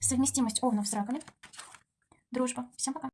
Совместимость овнов с раками. Дружба. Всем пока.